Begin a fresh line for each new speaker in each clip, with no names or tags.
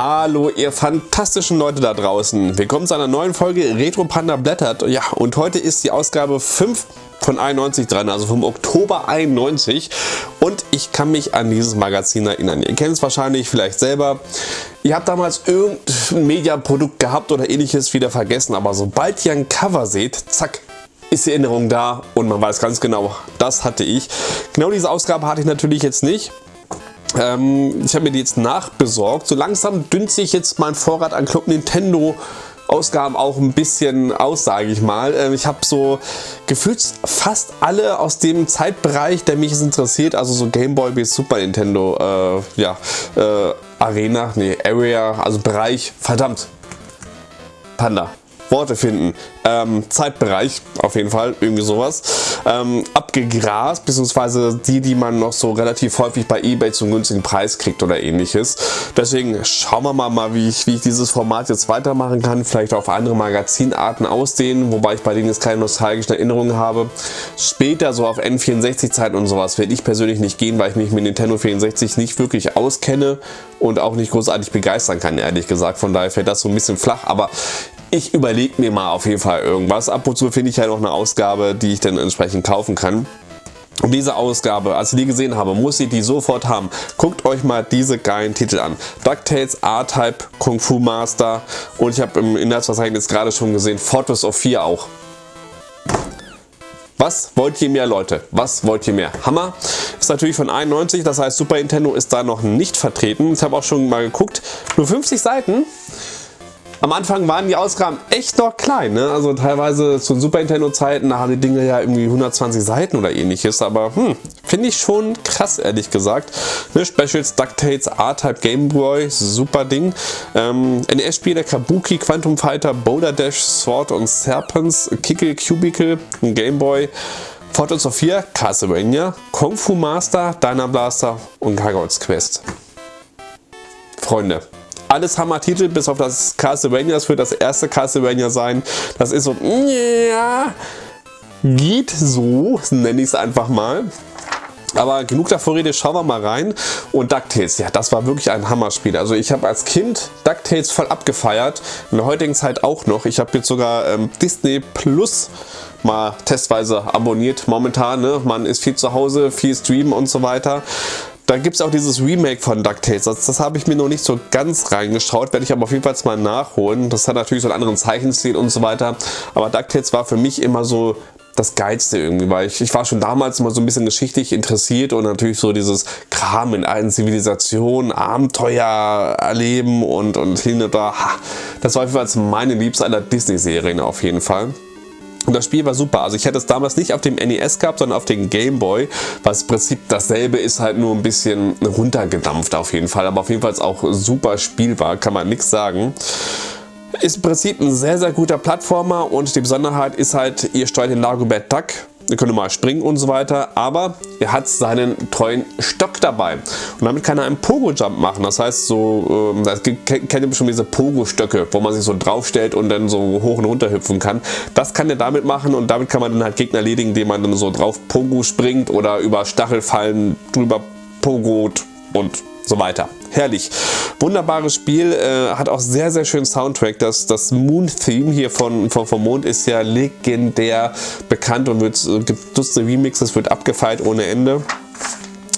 Hallo ihr fantastischen Leute da draußen. Willkommen zu einer neuen Folge Retro Panda blättert. Ja, und heute ist die Ausgabe 5 von 91 dran, also vom Oktober 91. Und ich kann mich an dieses Magazin erinnern. Ihr kennt es wahrscheinlich vielleicht selber. Ihr habt damals irgendein Mediaprodukt gehabt oder ähnliches wieder vergessen, aber sobald ihr ein Cover seht, zack, ist die Erinnerung da und man weiß ganz genau, das hatte ich. Genau diese Ausgabe hatte ich natürlich jetzt nicht. Ähm, ich habe mir die jetzt nachbesorgt. So langsam dünnt sich jetzt mein Vorrat an Club Nintendo Ausgaben auch ein bisschen aus, sage ich mal. Ähm, ich habe so gefühlt fast alle aus dem Zeitbereich, der mich interessiert, also so Game Boy bis Super Nintendo, äh, ja, äh, Arena, nee, Area, also Bereich, verdammt, Panda. Worte finden. Ähm, Zeitbereich, auf jeden Fall, irgendwie sowas. Ähm, abgegrast, beziehungsweise die, die man noch so relativ häufig bei Ebay zum günstigen Preis kriegt oder ähnliches. Deswegen schauen wir mal, mal wie, ich, wie ich dieses Format jetzt weitermachen kann. Vielleicht auf andere Magazinarten ausdehnen, wobei ich bei denen jetzt keine nostalgischen Erinnerungen habe. Später so auf N64-Zeiten und sowas werde ich persönlich nicht gehen, weil ich mich mit Nintendo 64 nicht wirklich auskenne und auch nicht großartig begeistern kann, ehrlich gesagt. Von daher fällt das so ein bisschen flach, aber ich überlege mir mal auf jeden Fall irgendwas. Ab und zu finde ich ja noch eine Ausgabe, die ich dann entsprechend kaufen kann. Und diese Ausgabe, als ich die gesehen habe, muss ich die sofort haben. Guckt euch mal diese geilen Titel an. DuckTales, R-Type, Kung Fu Master und ich habe im Inhaltsverzeichnis gerade schon gesehen, Fortress of 4 auch. Was wollt ihr mehr, Leute? Was wollt ihr mehr? Hammer. Ist natürlich von 91, das heißt Super Nintendo ist da noch nicht vertreten. Ich habe auch schon mal geguckt. Nur 50 Seiten. Am Anfang waren die Ausgaben echt noch klein, ne? also teilweise zu Super Nintendo Zeiten, da haben die Dinge ja irgendwie 120 Seiten oder ähnliches, aber hm, finde ich schon krass ehrlich gesagt. Ne? Specials, DuckTales, R-Type Game Boy, super Ding. Ähm, NES-Spiele, Kabuki, Quantum Fighter, Boulder Dash, Sword und Serpents, Kickle, Cubicle, Game Boy, Fortress of 4, Castlevania, Kung Fu Master, Dyna Blaster und Gargoyles Quest. Freunde, alles Hammer-Titel, bis auf das Castlevania. Das wird das erste Castlevania sein. Das ist so, ja, geht so, nenne ich es einfach mal. Aber genug der Vorrede, schauen wir mal rein. Und DuckTales, ja, das war wirklich ein Hammerspiel. Also ich habe als Kind DuckTales voll abgefeiert. In der heutigen Zeit auch noch. Ich habe jetzt sogar ähm, Disney Plus mal testweise abonniert momentan. Ne? Man ist viel zu Hause, viel streamen und so weiter. Da gibt es auch dieses Remake von DuckTales. Das, das habe ich mir noch nicht so ganz reingeschaut, werde ich aber auf jeden Fall mal nachholen. Das hat natürlich so einen anderen Zeichenstil und so weiter. Aber DuckTales war für mich immer so das Geilste irgendwie, weil ich, ich war schon damals immer so ein bisschen geschichtlich interessiert und natürlich so dieses Kram in allen Zivilisationen, Abenteuer erleben und, und hin und da. Das war auf jeden Fall meine liebste aller Disney-Serien auf jeden Fall. Und das Spiel war super. Also ich hätte es damals nicht auf dem NES gehabt, sondern auf dem Game Boy, was im Prinzip dasselbe ist, halt nur ein bisschen runtergedampft auf jeden Fall. Aber auf jeden Fall auch super spielbar, kann man nichts sagen. Ist im Prinzip ein sehr, sehr guter Plattformer und die Besonderheit ist halt, ihr steuert den Lagobert Duck ihr könnt mal springen und so weiter, aber er hat seinen treuen Stock dabei. Und damit kann er einen Pogo-Jump machen, das heißt so, ähm, das kennt ihr bestimmt diese Pogo-Stöcke, wo man sich so draufstellt und dann so hoch und runter hüpfen kann, das kann er damit machen und damit kann man dann halt Gegner erledigen, indem man dann so drauf Pogo springt oder über Stachelfallen drüber pogot und so weiter. Herrlich. Wunderbares Spiel, äh, hat auch sehr, sehr schönen Soundtrack. Das, das Moon-Theme hier von, von, vom Mond ist ja legendär bekannt und wird, äh, gibt Dutzende Remixes, wird abgefeilt ohne Ende.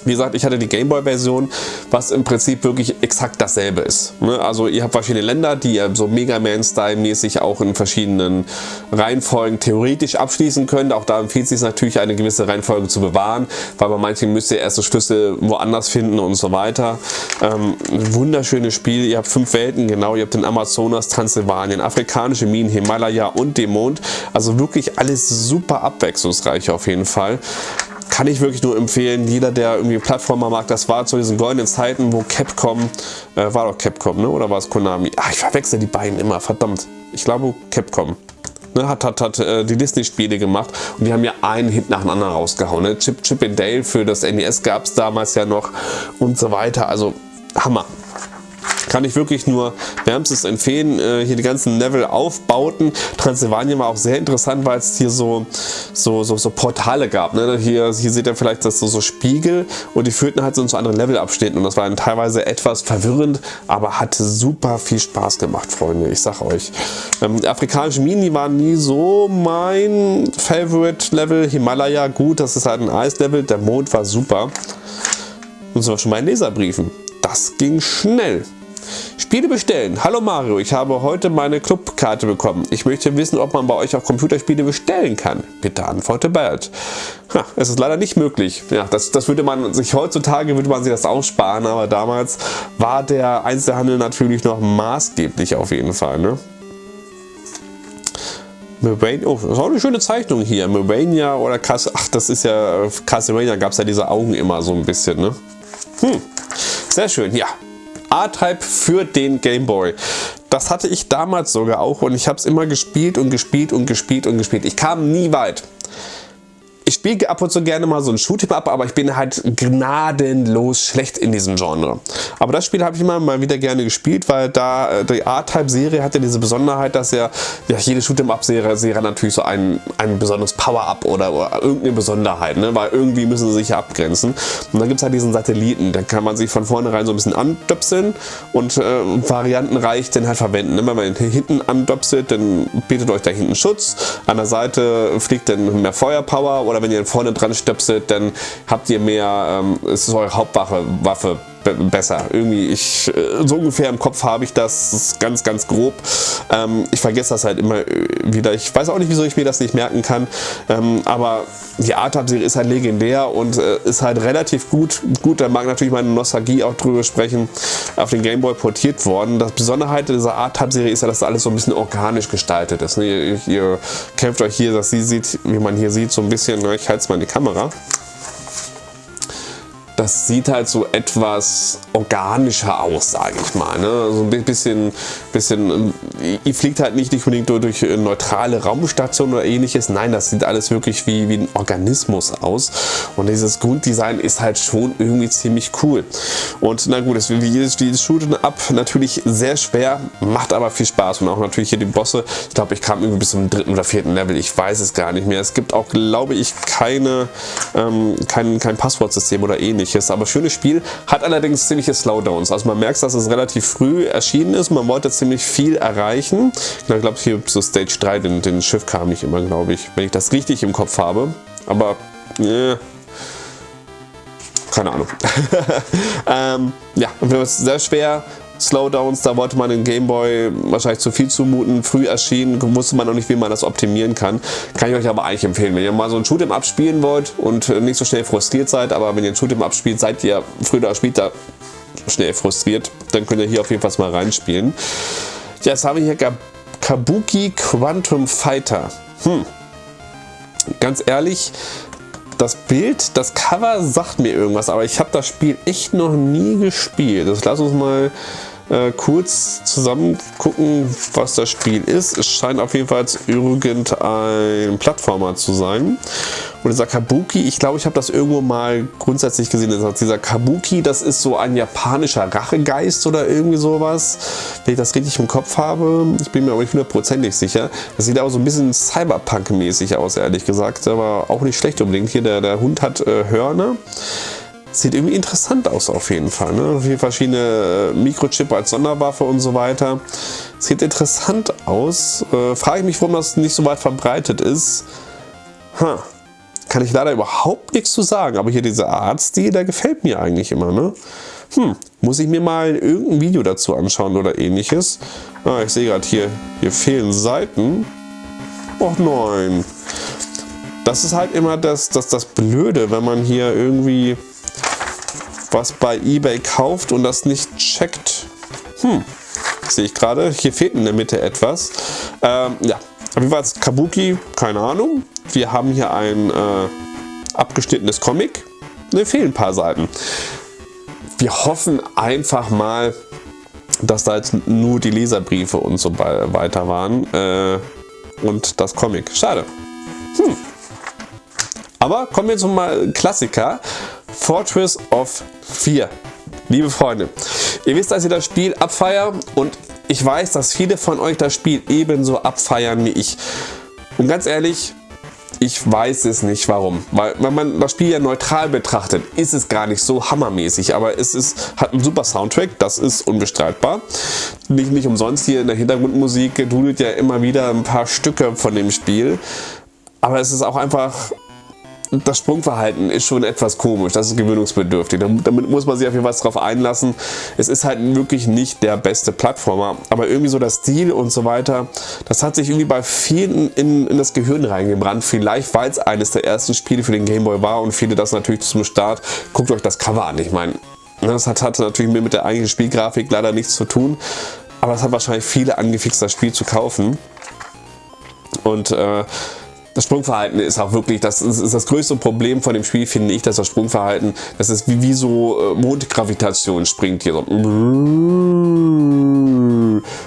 Wie gesagt, ich hatte die Gameboy-Version, was im Prinzip wirklich exakt dasselbe ist. Ne? Also ihr habt verschiedene Länder, die ihr so Mega Man-Style-mäßig auch in verschiedenen Reihenfolgen theoretisch abschließen könnt. Auch da empfiehlt es sich natürlich, eine gewisse Reihenfolge zu bewahren, weil bei manchen müsst ihr erste Schlüssel woanders finden und so weiter. Ähm, wunderschönes Spiel. Ihr habt fünf Welten, genau. Ihr habt den Amazonas, Transsilvanien, afrikanische Minen, Himalaya und den Mond. Also wirklich alles super abwechslungsreich auf jeden Fall kann ich wirklich nur empfehlen. Jeder, der irgendwie Plattformer mag, das war zu diesen goldenen Zeiten, wo Capcom, äh, war doch Capcom, ne? oder war es Konami? Ach, ich verwechsel die beiden immer, verdammt. Ich glaube Capcom. Ne, hat, hat, hat äh, die Disney-Spiele gemacht und die haben ja einen Hit nach dem anderen rausgehauen. Ne? Chip, Chip and Dale für das NES gab es damals ja noch und so weiter. Also Hammer. Kann ich wirklich nur wärmstens empfehlen. Äh, hier die ganzen Level-Aufbauten. Transylvania war auch sehr interessant, weil es hier so, so, so, so Portale gab. Ne? Hier, hier seht ihr vielleicht das so, so Spiegel und die führten halt so zu anderen Levelabschnitten und das war dann teilweise etwas verwirrend, aber hatte super viel Spaß gemacht, Freunde. Ich sag euch. Ähm, afrikanische Mini waren nie so mein Favorite-Level. Himalaya, gut, das ist halt ein Eislevel. Der Mond war super. Und sind wir schon bei den Leserbriefen. Das ging schnell. Spiele bestellen. Hallo Mario, ich habe heute meine Clubkarte bekommen. Ich möchte wissen, ob man bei euch auch Computerspiele bestellen kann. Bitte antworte bald. Ha, es ist leider nicht möglich. Ja, das, das würde man sich heutzutage würde man sich das aussparen, aber damals war der Einzelhandel natürlich noch maßgeblich auf jeden Fall. Ne? Murania, oh, das ist auch eine schöne Zeichnung hier. Murania oder Cas ach, das ist ja, Castlevania gab es ja diese Augen immer so ein bisschen, ne? Hm, sehr schön, ja. A-Type für den Game Boy. Das hatte ich damals sogar auch und ich habe es immer gespielt und gespielt und gespielt und gespielt. Ich kam nie weit ich spiele ab und zu gerne mal so ein Shoot'em Up, aber ich bin halt gnadenlos schlecht in diesem Genre. Aber das Spiel habe ich immer mal wieder gerne gespielt, weil da äh, die A-Type-Serie hatte diese Besonderheit, dass ja, ja jede Shoot'em Up-Serie Serie natürlich so ein, ein besonderes Power-Up oder, oder, irgendeine Besonderheit, ne? weil irgendwie müssen sie sich ja abgrenzen. Und dann gibt es halt diesen Satelliten, da kann man sich von vornherein so ein bisschen andöpseln und äh, variantenreich den halt verwenden. Ne? Wenn man hinten andöpselt, dann bietet euch da hinten Schutz, an der Seite fliegt dann mehr Feuerpower oder wenn ihr vorne dran stöpselt, dann habt ihr mehr, ähm, es ist eure Hauptwaffe Waffe besser. Irgendwie, ich, äh, so ungefähr im Kopf habe ich das ganz, ganz grob. Ähm, ich vergesse das halt immer äh, wieder. Ich weiß auch nicht, wieso ich mir das nicht merken kann. Ähm, aber die Art-Serie ist halt legendär und äh, ist halt relativ gut. Gut, da mag natürlich meine Nostalgie auch drüber sprechen, auf den Gameboy portiert worden. Das Besonderheit dieser Art-Serie ist ja, dass alles so ein bisschen organisch gestaltet ist. Ne? Ihr, ihr kämpft euch hier, dass sie sieht, wie man hier sieht, so ein bisschen, ich halte es mal in die Kamera das sieht halt so etwas organischer aus, sage ich mal. Ne? So ein bisschen, bisschen, ihr fliegt halt nicht unbedingt durch neutrale Raumstationen oder ähnliches. Nein, das sieht alles wirklich wie, wie ein Organismus aus. Und dieses Grunddesign ist halt schon irgendwie ziemlich cool. Und na gut, es wie jedes, jedes Shooten Up natürlich sehr schwer, macht aber viel Spaß. Und auch natürlich hier die Bosse. Ich glaube, ich kam irgendwie bis zum dritten oder vierten Level. Ich weiß es gar nicht mehr. Es gibt auch, glaube ich, keine, ähm, kein, kein Passwortsystem oder ähnliches ähnliches. Aber schönes Spiel, hat allerdings ziemliche Slowdowns. Also man merkt, dass es relativ früh erschienen ist. Man wollte ziemlich viel erreichen. Ich glaube, hier so Stage 3, den, den Schiff kam nicht immer, glaube ich, wenn ich das richtig im Kopf habe. Aber, äh, keine Ahnung. ähm, ja, es sehr schwer. Slowdowns, da wollte man den Gameboy wahrscheinlich zu viel zumuten. Früh erschienen, wusste man noch nicht, wie man das optimieren kann. Kann ich euch aber eigentlich empfehlen. Wenn ihr mal so ein Shoot'em Up spielen wollt und nicht so schnell frustriert seid, aber wenn ihr ein Shoot'em Up spielt, seid ihr früher oder später schnell frustriert, dann könnt ihr hier auf jeden Fall mal reinspielen. Ja, jetzt haben wir hier Kabuki Quantum Fighter. Hm. Ganz ehrlich, das Bild, das Cover sagt mir irgendwas, aber ich habe das Spiel echt noch nie gespielt. Das lass uns mal äh, kurz zusammen gucken, was das Spiel ist. Es scheint auf jeden Fall irgendein Plattformer zu sein. Und dieser Kabuki, ich glaube, ich habe das irgendwo mal grundsätzlich gesehen. Dieser Kabuki, das ist so ein japanischer Rachegeist oder irgendwie sowas. Wenn ich das richtig im Kopf habe, ich bin mir aber nicht hundertprozentig sicher. Das sieht aber so ein bisschen Cyberpunk-mäßig aus, ehrlich gesagt. Aber auch nicht schlecht unbedingt. Hier, der, der Hund hat äh, Hörner. Sieht irgendwie interessant aus auf jeden Fall. Ne? Verschiedene äh, Mikrochip als Sonderwaffe und so weiter. Sieht interessant aus. Äh, frage ich mich, warum das nicht so weit verbreitet ist. Huh. Kann ich leider überhaupt nichts zu sagen. Aber hier dieser Artstil, der gefällt mir eigentlich immer. Ne? Hm, muss ich mir mal irgendein Video dazu anschauen oder ähnliches. Ah, ich sehe gerade hier, hier fehlen Seiten. Och nein. Das ist halt immer das, das, das Blöde, wenn man hier irgendwie was bei eBay kauft und das nicht checkt. Hm, sehe ich gerade. Hier fehlt in der Mitte etwas. Ähm, ja, wie war es? Kabuki, keine Ahnung. Wir haben hier ein äh, abgeschnittenes Comic. Ne, fehlen ein paar Seiten. Wir hoffen einfach mal, dass da jetzt nur die Leserbriefe und so weiter waren. Äh, und das Comic. Schade. Hm. Aber kommen wir zum Klassiker. Fortress of 4. Liebe Freunde, Ihr wisst, dass ihr das Spiel abfeiert und ich weiß, dass viele von euch das Spiel ebenso abfeiern wie ich. Und ganz ehrlich, ich weiß es nicht warum. Weil wenn man das Spiel ja neutral betrachtet, ist es gar nicht so hammermäßig. Aber es ist, hat einen super Soundtrack, das ist unbestreitbar. Nicht, nicht umsonst hier in der Hintergrundmusik dudelt ja immer wieder ein paar Stücke von dem Spiel. Aber es ist auch einfach das Sprungverhalten ist schon etwas komisch, das ist gewöhnungsbedürftig. Damit muss man sich auf jeden Fall drauf einlassen. Es ist halt wirklich nicht der beste Plattformer, aber irgendwie so das Stil und so weiter, das hat sich irgendwie bei vielen in, in das Gehirn reingebrannt. Vielleicht, weil es eines der ersten Spiele für den Gameboy war und viele das natürlich zum Start. Guckt euch das Cover an, ich meine, das hat, hat natürlich mit der eigentlichen Spielgrafik leider nichts zu tun, aber es hat wahrscheinlich viele angefixt, das Spiel zu kaufen. Und äh, das Sprungverhalten ist auch wirklich, das ist das größte Problem von dem Spiel, finde ich, dass das Sprungverhalten, das ist wie, wie so äh, Mondgravitation springt hier so.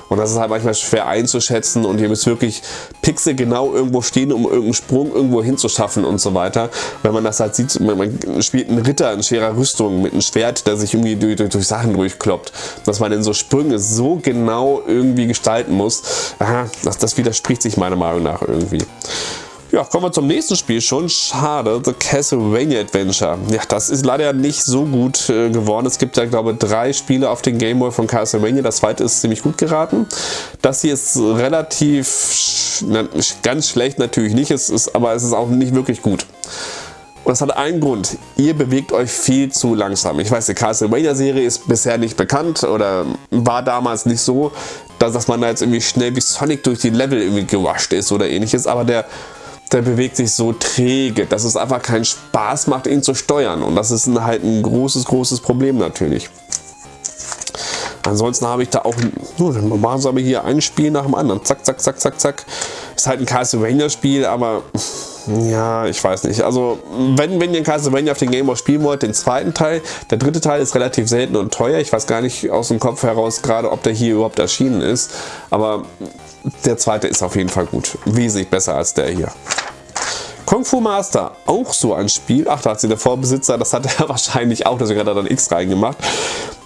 Und das ist halt manchmal schwer einzuschätzen und ihr müsst wirklich Pixel genau irgendwo stehen, um irgendeinen Sprung irgendwo hinzuschaffen und so weiter. Wenn man das halt sieht, man spielt einen Ritter in schwerer Rüstung mit einem Schwert, der sich irgendwie durch, durch, durch Sachen durchkloppt. Dass man in so Sprünge so genau irgendwie gestalten muss, aha, das, das widerspricht sich meiner Meinung nach irgendwie. Ja, kommen wir zum nächsten Spiel schon. Schade, The Castlevania Adventure. Ja, das ist leider nicht so gut äh, geworden. Es gibt ja, glaube ich, drei Spiele auf den Game Boy von Castlevania. Das zweite ist ziemlich gut geraten. Das hier ist relativ, na, ganz schlecht natürlich nicht, es ist, aber es ist auch nicht wirklich gut. Und das hat einen Grund. Ihr bewegt euch viel zu langsam. Ich weiß, die Castlevania-Serie ist bisher nicht bekannt oder war damals nicht so, dass, dass man da jetzt irgendwie schnell wie Sonic durch die Level irgendwie gewascht ist oder ähnliches. Aber der der bewegt sich so träge, dass es einfach keinen Spaß macht, ihn zu steuern. Und das ist halt ein großes, großes Problem natürlich. Ansonsten habe ich da auch, machen wir hier ein Spiel nach dem anderen. Zack, zack, zack, zack, zack. Ist halt ein Castlevania-Spiel, aber ja, ich weiß nicht. Also, wenn, wenn ihr Castlevania auf den Game Boy spielen wollt, den zweiten Teil, der dritte Teil ist relativ selten und teuer. Ich weiß gar nicht aus dem Kopf heraus gerade, ob der hier überhaupt erschienen ist. Aber der zweite ist auf jeden Fall gut. Wesentlich besser als der hier. Kung Fu Master, auch so ein Spiel. Ach, da hat sie der Vorbesitzer, das hat er wahrscheinlich auch, deswegen hat er dann X reingemacht.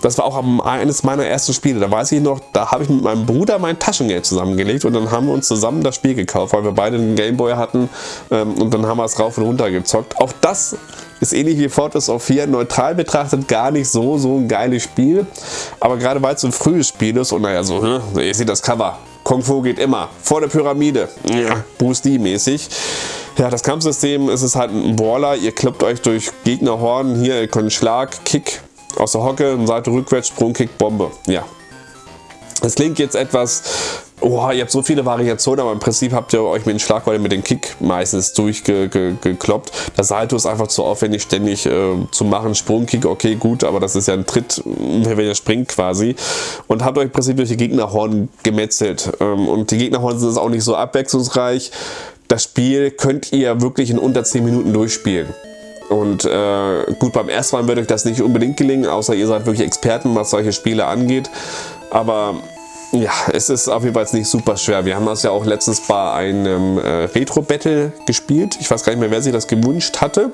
Das war auch eines meiner ersten Spiele. Da weiß ich noch, da habe ich mit meinem Bruder mein Taschengeld zusammengelegt und dann haben wir uns zusammen das Spiel gekauft, weil wir beide einen Gameboy hatten ähm, und dann haben wir es rauf und runter gezockt. Auch das ist ähnlich wie Fortress of 4, neutral betrachtet gar nicht so, so ein geiles Spiel. Aber gerade weil es so ein frühes Spiel ist und naja, so, hm, ihr seht das Cover. Kung Fu geht immer. Vor der Pyramide. Ja, Bruce Lee mäßig. Ja, das Kampfsystem ist es halt ein Brawler. Ihr kloppt euch durch Gegnerhorden. Hier, ihr könnt Schlag, Kick aus der Hocke, Seite rückwärts, Sprung, Kick, Bombe. Ja. Es klingt jetzt etwas Oh, ihr habt so viele Variationen, aber im Prinzip habt ihr euch mit den Schlagwollen mit dem Kick meistens durchgekloppt. Das Salto ist einfach zu aufwendig, ständig äh, zu machen. Sprungkick, okay, gut, aber das ist ja ein Tritt, wenn ihr springt quasi. Und habt euch im Prinzip durch die Gegnerhorn gemetzelt. Ähm, und die Gegnerhorn sind auch nicht so abwechslungsreich das Spiel könnt ihr wirklich in unter 10 Minuten durchspielen. Und äh, gut, beim ersten Mal wird euch das nicht unbedingt gelingen, außer ihr seid wirklich Experten, was solche Spiele angeht. Aber ja, es ist auf jeden Fall nicht super schwer. Wir haben das ja auch letztens bei einem äh, Retro-Battle gespielt. Ich weiß gar nicht mehr, wer sich das gewünscht hatte.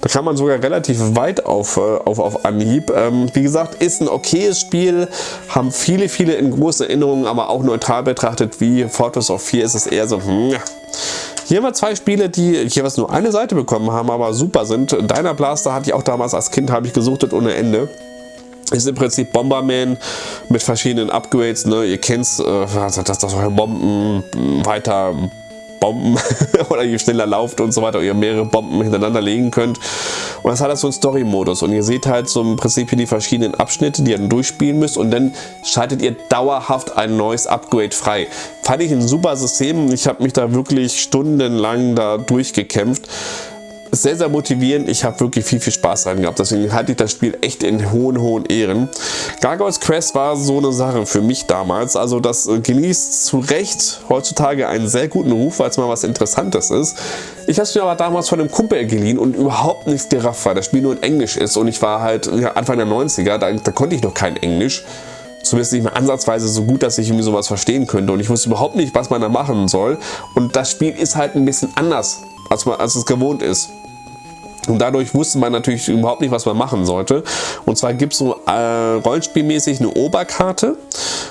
Da kam man sogar relativ weit auf, äh, auf, auf Anhieb. Ähm, wie gesagt, ist ein okayes Spiel. Haben viele, viele in großen Erinnerungen, aber auch neutral betrachtet wie Fortress of 4 ist es eher so, hm. Hier haben wir zwei Spiele, die jeweils nur eine Seite bekommen haben, aber super sind. Diner Blaster hatte ich auch damals als Kind, habe ich gesuchtet ohne Ende. Ist im Prinzip Bomberman mit verschiedenen Upgrades. Ne? Ihr kennt es, äh, dass das Bomben weiter Bomben oder je schneller lauft und so weiter, ihr mehrere Bomben hintereinander legen könnt. Und das hat halt so einen Story-Modus und ihr seht halt so im Prinzip hier die verschiedenen Abschnitte, die ihr dann durchspielen müsst und dann schaltet ihr dauerhaft ein neues Upgrade frei. Fand ich ein super System. Ich habe mich da wirklich stundenlang da durchgekämpft sehr, sehr motivierend. Ich habe wirklich viel, viel Spaß dran gehabt. Deswegen halte ich das Spiel echt in hohen, hohen Ehren. Gargoyles Quest war so eine Sache für mich damals. Also das äh, genießt zu Recht heutzutage einen sehr guten Ruf, weil es mal was Interessantes ist. Ich habe es mir aber damals von einem Kumpel geliehen und überhaupt nichts gerafft, weil das Spiel nur in Englisch ist. Und ich war halt ja, Anfang der 90er, da, da konnte ich noch kein Englisch zumindest nicht mehr ansatzweise so gut, dass ich irgendwie sowas verstehen könnte. Und ich wusste überhaupt nicht, was man da machen soll. Und das Spiel ist halt ein bisschen anders, als, man, als es gewohnt ist. Und dadurch wusste man natürlich überhaupt nicht, was man machen sollte. Und zwar gibt es so äh, rollenspielmäßig eine Oberkarte.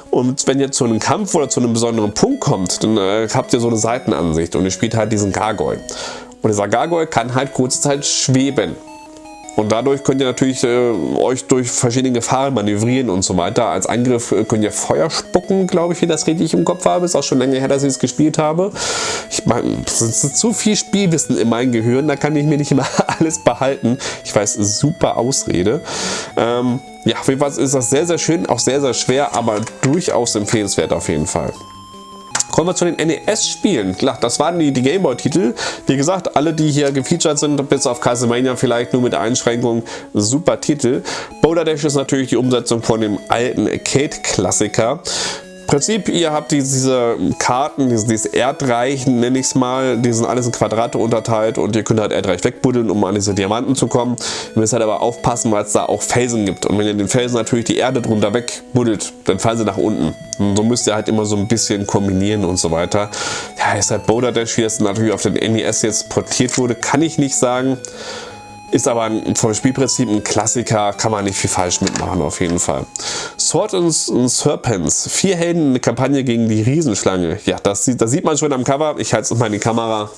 Und wenn ihr zu einem Kampf oder zu einem besonderen Punkt kommt, dann äh, habt ihr so eine Seitenansicht und ihr spielt halt diesen Gargoyle. Und dieser Gargoyle kann halt kurze Zeit schweben. Und dadurch könnt ihr natürlich äh, euch durch verschiedene Gefahren manövrieren und so weiter. Als Angriff äh, könnt ihr Feuer spucken, glaube ich, wie das richtig im Kopf habe. Ist auch schon länger her, dass ich es gespielt habe. Ich meine, es ist zu viel Spielwissen in meinem Gehirn, da kann ich mir nicht immer alles behalten. Ich weiß, super Ausrede. Ähm, ja, auf jeden Fall ist das sehr, sehr schön, auch sehr, sehr schwer, aber durchaus empfehlenswert auf jeden Fall. Kommen wir zu den NES-Spielen. Klar, das waren die, die Gameboy-Titel. Wie gesagt, alle, die hier gefeatured sind, bis auf Castlevania vielleicht nur mit Einschränkungen, super Titel. Boulder Dash ist natürlich die Umsetzung von dem alten Arcade-Klassiker. Prinzip, ihr habt diese Karten, dieses, Erdreich, nenne ich es mal, die sind alles in Quadrate unterteilt und ihr könnt halt Erdreich wegbuddeln, um an diese Diamanten zu kommen. Ihr müsst halt aber aufpassen, weil es da auch Felsen gibt. Und wenn ihr den Felsen natürlich die Erde drunter wegbuddelt, dann fallen sie nach unten. Und so müsst ihr halt immer so ein bisschen kombinieren und so weiter. Ja, ist halt Boulder Dash, wie das natürlich auf den NES jetzt portiert wurde, kann ich nicht sagen. Ist aber vom Spielprinzip ein Klassiker, kann man nicht viel falsch mitmachen auf jeden Fall. Sword and Serpents, vier Helden, eine Kampagne gegen die Riesenschlange. Ja, das, das sieht man schon am Cover. Ich halte es mal in die Kamera.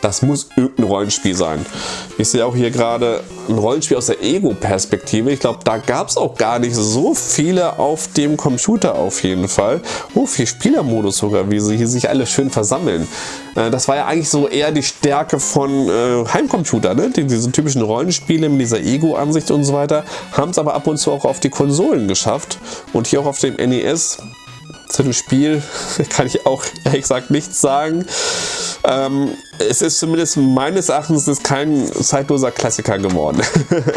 Das muss irgendein Rollenspiel sein. Ich sehe auch hier gerade ein Rollenspiel aus der Ego-Perspektive. Ich glaube, da gab es auch gar nicht so viele auf dem Computer auf jeden Fall. Oh, vier Spielermodus sogar, wie sie hier sich alle schön versammeln. Äh, das war ja eigentlich so eher die Stärke von äh, Heimcomputer, ne? Die, diese typischen Rollenspiele mit dieser Ego-Ansicht und so weiter, haben es aber ab und zu auch auf die Konsolen geschafft. Und hier auch auf dem NES zu dem Spiel kann ich auch ehrlich gesagt nichts sagen. Ähm, es ist zumindest meines Erachtens kein zeitloser Klassiker geworden.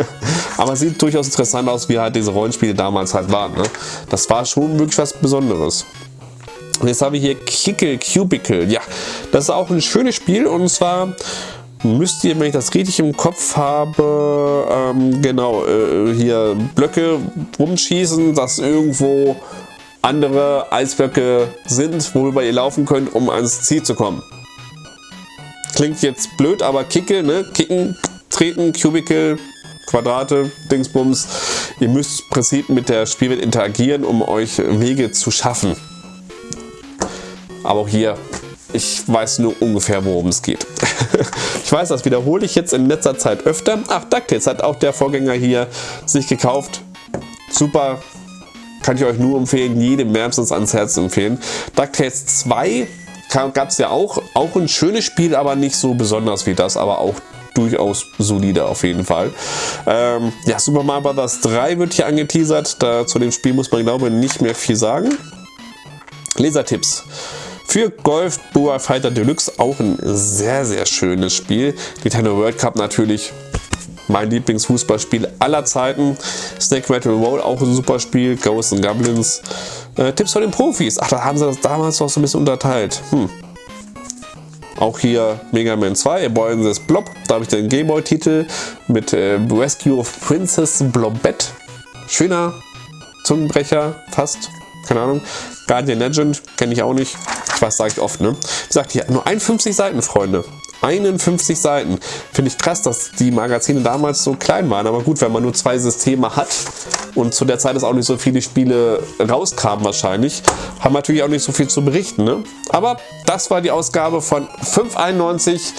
Aber sieht durchaus interessant aus, wie halt diese Rollenspiele damals halt waren. Ne? Das war schon wirklich was Besonderes. Und jetzt habe ich hier Kickle Cubicle. Ja, das ist auch ein schönes Spiel und zwar müsst ihr, wenn ich das richtig im Kopf habe, ähm, genau, äh, hier Blöcke rumschießen, dass irgendwo andere Eisblöcke sind, worüber ihr laufen könnt, um ans Ziel zu kommen. Klingt jetzt blöd, aber Kicke, ne? Kicken, treten, Cubicle, Quadrate, Dingsbums. Ihr müsst im Prinzip mit der Spielwelt interagieren, um euch Wege zu schaffen. Aber auch hier, ich weiß nur ungefähr, worum es geht. ich weiß, das wiederhole ich jetzt in letzter Zeit öfter. Ach, DuckTales hat auch der Vorgänger hier sich gekauft. Super, kann ich euch nur empfehlen, jedem wärmstens ans Herz empfehlen. DuckTales 2 gab es ja auch, auch ein schönes Spiel, aber nicht so besonders wie das, aber auch durchaus solide auf jeden Fall. Ähm, ja, Super Mario Bros. 3 wird hier angeteasert. Da, zu dem Spiel muss man, glaube ich, nicht mehr viel sagen. Lesertipps. Für Golf Boa Fighter Deluxe auch ein sehr, sehr schönes Spiel. Nintendo World Cup natürlich mein Lieblingsfußballspiel aller Zeiten. Snake Rattle Roll, auch ein super Spiel. Ghosts and Goblins. Äh, Tipps von den Profis. Ach, da haben sie das damals noch so ein bisschen unterteilt. Hm. Auch hier Mega Man 2, Boy in this Blob. Da habe ich den Gameboy-Titel mit äh, Rescue of Princess Blobette. Schöner Zungenbrecher, fast. Keine Ahnung. Guardian Legend, kenne ich auch nicht. Ich weiß, sage ich oft, ne? Wie gesagt, hier nur 51 Seiten, Freunde. 51 Seiten. Finde ich krass, dass die Magazine damals so klein waren. Aber gut, wenn man nur zwei Systeme hat und zu der Zeit ist auch nicht so viele Spiele rauskamen wahrscheinlich, haben natürlich auch nicht so viel zu berichten. Ne? Aber das war die Ausgabe von 591.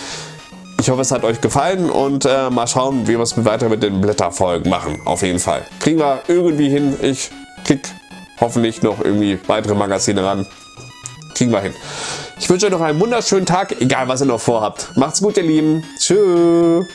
Ich hoffe, es hat euch gefallen und äh, mal schauen, wie wir es weiter mit den Blätterfolgen machen. Auf jeden Fall. Kriegen wir irgendwie hin. Ich krieg hoffentlich noch irgendwie weitere Magazine ran. Kriegen wir hin. Ich wünsche euch noch einen wunderschönen Tag, egal was ihr noch vorhabt. Macht's gut, ihr Lieben. Tschüss.